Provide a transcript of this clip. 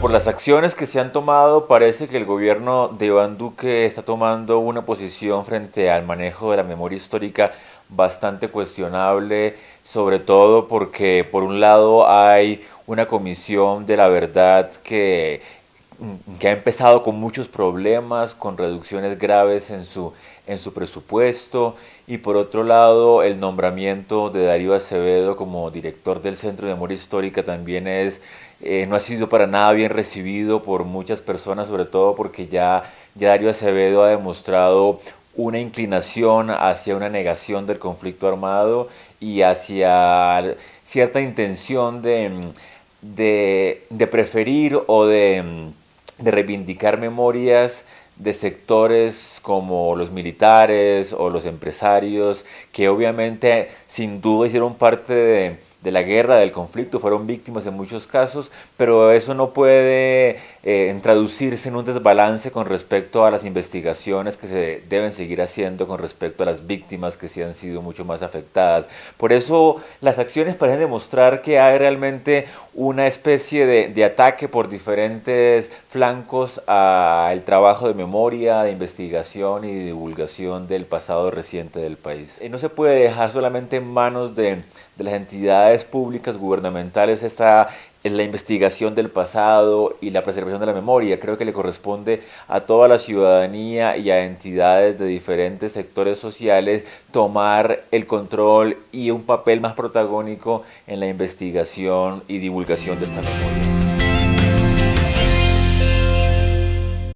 Por las acciones que se han tomado, parece que el gobierno de Iván Duque está tomando una posición frente al manejo de la memoria histórica bastante cuestionable, sobre todo porque por un lado hay una comisión de la verdad que que ha empezado con muchos problemas, con reducciones graves en su, en su presupuesto y por otro lado el nombramiento de Darío Acevedo como director del Centro de Memoria Histórica también es, eh, no ha sido para nada bien recibido por muchas personas, sobre todo porque ya, ya Darío Acevedo ha demostrado una inclinación hacia una negación del conflicto armado y hacia cierta intención de, de, de preferir o de de reivindicar memorias de sectores como los militares o los empresarios, que obviamente sin duda hicieron parte de, de la guerra, del conflicto, fueron víctimas en muchos casos, pero eso no puede eh, traducirse en un desbalance con respecto a las investigaciones que se deben seguir haciendo con respecto a las víctimas que sí han sido mucho más afectadas. Por eso las acciones parecen demostrar que hay realmente una especie de, de ataque por diferentes flancos al trabajo de memoria, de investigación y divulgación del pasado reciente del país. Y no se puede dejar solamente en manos de, de las entidades públicas gubernamentales esta es la investigación del pasado y la preservación de la memoria. Creo que le corresponde a toda la ciudadanía y a entidades de diferentes sectores sociales tomar el control y un papel más protagónico en la investigación y divulgación de esta memoria.